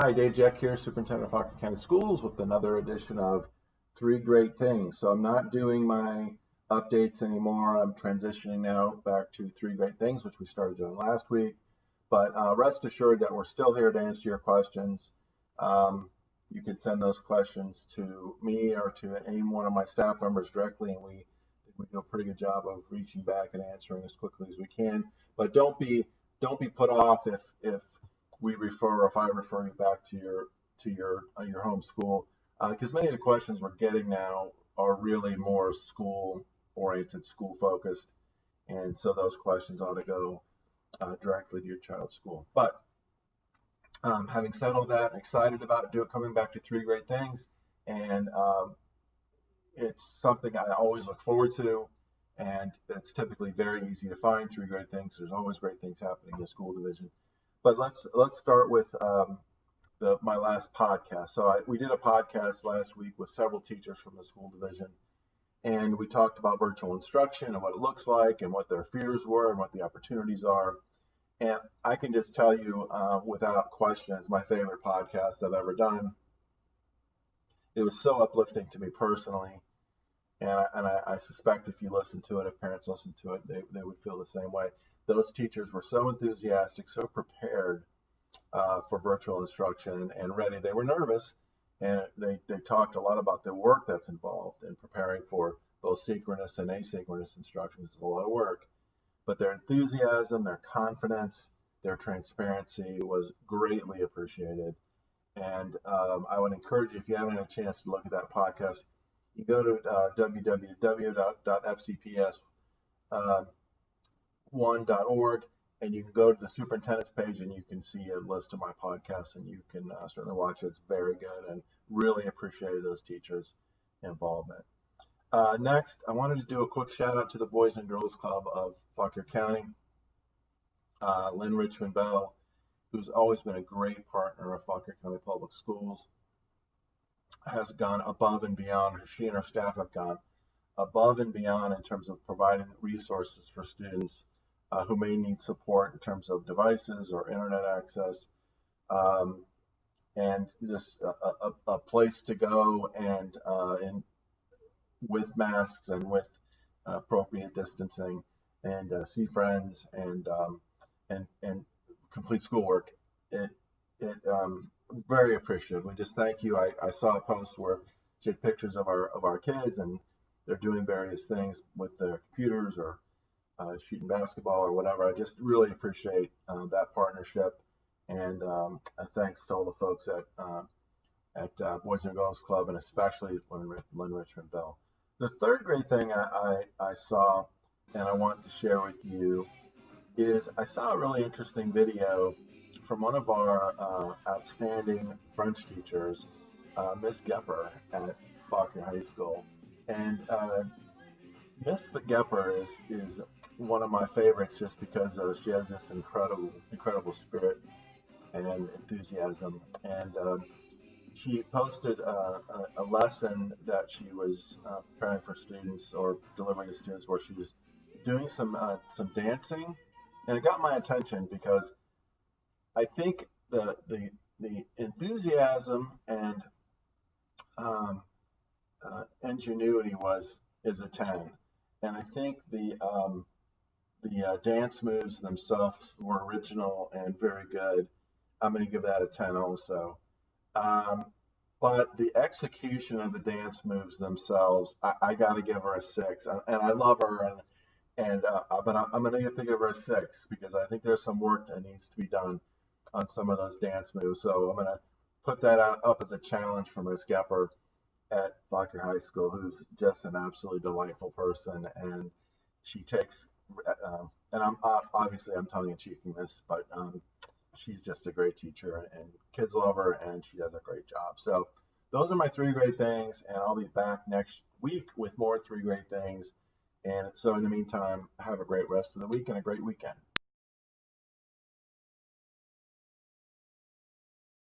Hi, Dave Jeck here, Superintendent of Fauquier County Schools with another edition of Three Great Things. So I'm not doing my updates anymore. I'm transitioning now back to Three Great Things, which we started doing last week. But uh, rest assured that we're still here to answer your questions. Um, you can send those questions to me or to any one of my staff members directly, and we we do a pretty good job of reaching back and answering as quickly as we can. But don't be don't be put off if if we refer, if I refer you back to your to your uh, your home school, because uh, many of the questions we're getting now are really more school oriented, school focused, and so those questions ought to go uh, directly to your child's school. But um, having said all that, excited about do it coming back to three great things, and um, it's something I always look forward to. And it's typically very easy to find three great things. There's always great things happening in the school division. But let's let's start with um, the, my last podcast. So I, we did a podcast last week with several teachers from the school division, and we talked about virtual instruction and what it looks like, and what their fears were, and what the opportunities are. And I can just tell you, uh, without question, it's my favorite podcast I've ever done. It was so uplifting to me personally, and I, and I, I suspect if you listen to it, if parents listen to it, they, they would feel the same way those teachers were so enthusiastic, so prepared uh, for virtual instruction and ready. They were nervous and they, they talked a lot about the work that's involved in preparing for both synchronous and asynchronous instruction. It's a lot of work, but their enthusiasm, their confidence, their transparency was greatly appreciated. And um, I would encourage you, if you haven't had a chance to look at that podcast, you go to uh, www.fcps. Uh, one.org, and you can go to the superintendent's page and you can see a list of my podcasts and you can uh, certainly watch it. It's very good and really appreciate those teachers' involvement. Uh, next, I wanted to do a quick shout out to the Boys and Girls Club of Fauquier County. Uh, Lynn Richmond Bell, who's always been a great partner of Fauquier County Public Schools, has gone above and beyond. She and her staff have gone above and beyond in terms of providing resources for students uh, who may need support in terms of devices or internet access, um, and just a, a, a, place to go and uh, in, with masks and with appropriate distancing and uh, see friends and um, and and complete schoolwork. It it um, very appreciative. We just thank you. I, I saw a post where she had pictures of our of our kids and they're doing various things with their computers or uh, shooting basketball or whatever. I just really appreciate uh, that partnership, and um, thanks to all the folks at uh, at uh, Boys and Girls Club, and especially Lynn, Lynn Richmond Bell. The third great thing I, I, I saw, and I want to share with you, is I saw a really interesting video from one of our uh, outstanding French teachers, uh, Miss Gepper at Fauquier High School, and Miss Gepper is is one of my favorites just because uh, she has this incredible, incredible spirit and enthusiasm. And um, she posted uh, a, a, lesson that she was uh, preparing for students or delivering to students, where she was doing some uh, some dancing, and it got my attention because I think the the the enthusiasm and um, uh, ingenuity was is a ten, and I think the um, the uh, dance moves themselves were original and very good. I'm going to give that a 10 also. Um, but the execution of the dance moves themselves, I, I got to give her a six. And I love her, and and uh, but I'm going to give her a six because I think there's some work that needs to be done on some of those dance moves. So I'm going to put that out, up as a challenge for Miss Gepper at Fauquier High School, who's just an absolutely delightful person, and she takes um, and I'm obviously I'm tongue in cheeking this, but um, she's just a great teacher, and kids love her, and she does a great job. So those are my three great things, and I'll be back next week with more three great things. And so in the meantime, have a great rest of the week and a great weekend.